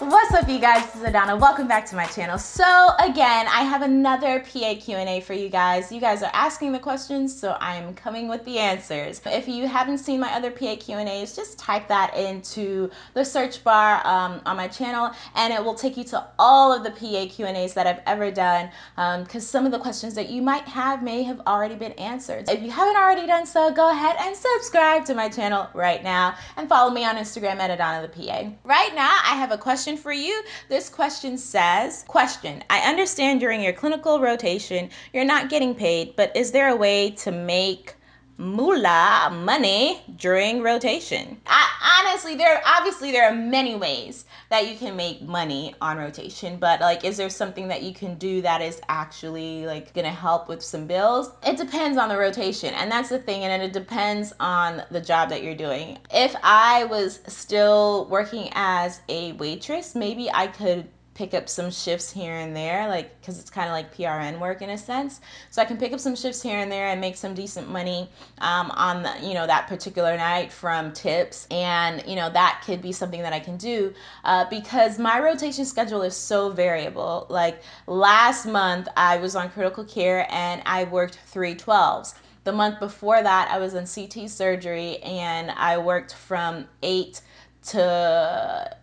What's up you guys, this is Adana. Welcome back to my channel. So again, I have another PA Q&A for you guys. You guys are asking the questions, so I am coming with the answers. If you haven't seen my other PA Q&As, just type that into the search bar um, on my channel and it will take you to all of the PA Q&As that I've ever done because um, some of the questions that you might have may have already been answered. If you haven't already done so, go ahead and subscribe to my channel right now and follow me on Instagram at Adana the PA. Right now, I have a question question for you. This question says, question, I understand during your clinical rotation, you're not getting paid, but is there a way to make moolah money during rotation. I, honestly, there obviously there are many ways that you can make money on rotation, but like, is there something that you can do that is actually like gonna help with some bills? It depends on the rotation, and that's the thing, and it depends on the job that you're doing. If I was still working as a waitress, maybe I could pick up some shifts here and there, like because it's kind of like PRN work in a sense. So I can pick up some shifts here and there and make some decent money um, on the, you know that particular night from tips, and you know that could be something that I can do uh, because my rotation schedule is so variable. Like last month I was on critical care and I worked three twelves. The month before that I was in CT surgery and I worked from eight to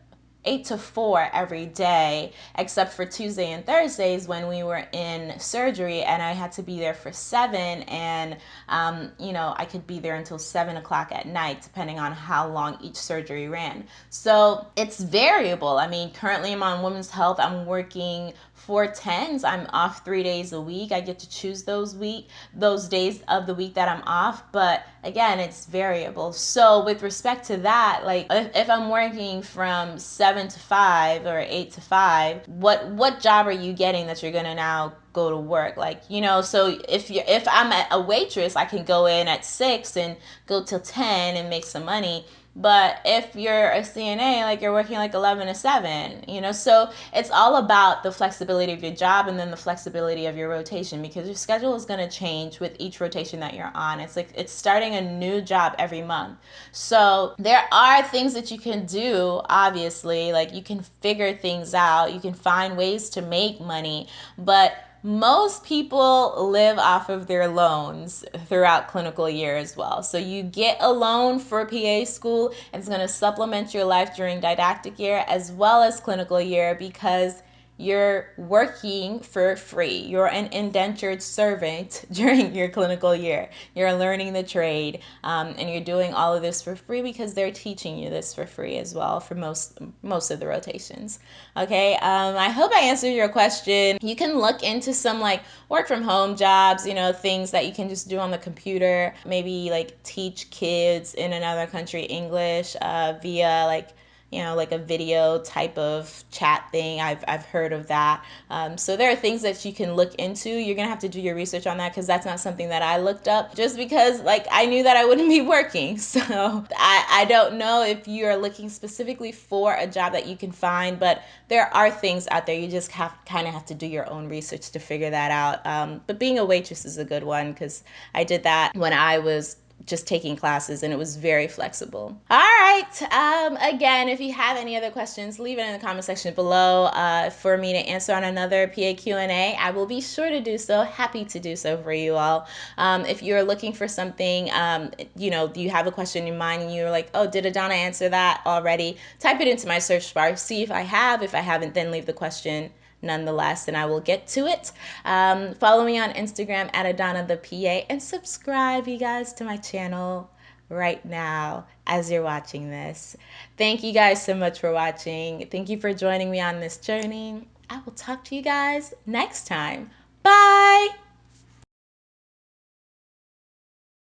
eight to four every day, except for Tuesday and Thursdays when we were in surgery and I had to be there for seven and, um, you know, I could be there until seven o'clock at night, depending on how long each surgery ran. So it's variable. I mean, currently I'm on women's health. I'm working four tens. I'm off three days a week. I get to choose those week, those days of the week that I'm off. But again, it's variable. So with respect to that, like if, if I'm working from seven to five or eight to five, what what job are you getting that you're gonna now go to work? Like you know, so if you if I'm a waitress, I can go in at six and go till ten and make some money but if you're a CNA, like you're working like 11 to 7, you know, so it's all about the flexibility of your job and then the flexibility of your rotation because your schedule is going to change with each rotation that you're on. It's like it's starting a new job every month. So there are things that you can do, obviously, like you can figure things out, you can find ways to make money, but most people live off of their loans throughout clinical year as well. So you get a loan for PA school. It's going to supplement your life during didactic year as well as clinical year because you're working for free. You're an indentured servant during your clinical year. You're learning the trade um, and you're doing all of this for free because they're teaching you this for free as well for most most of the rotations. Okay, um, I hope I answered your question. You can look into some like work from home jobs, you know, things that you can just do on the computer. Maybe like teach kids in another country English uh, via like you know, like a video type of chat thing. I've, I've heard of that. Um, so there are things that you can look into. You're going to have to do your research on that because that's not something that I looked up just because like I knew that I wouldn't be working. So I, I don't know if you're looking specifically for a job that you can find, but there are things out there. You just have kind of have to do your own research to figure that out. Um, but being a waitress is a good one because I did that when I was just taking classes and it was very flexible. All right. Um, again, if you have any other questions, leave it in the comment section below uh, for me to answer on another PA Q&A. I will be sure to do so. Happy to do so for you all. Um, if you're looking for something, um, you know, you have a question in mind and you're like, oh, did Adana answer that already? Type it into my search bar. See if I have. If I haven't, then leave the question nonetheless, and I will get to it. Um, follow me on Instagram at Adana the PA and subscribe, you guys, to my channel right now as you're watching this. Thank you guys so much for watching. Thank you for joining me on this journey. I will talk to you guys next time. Bye.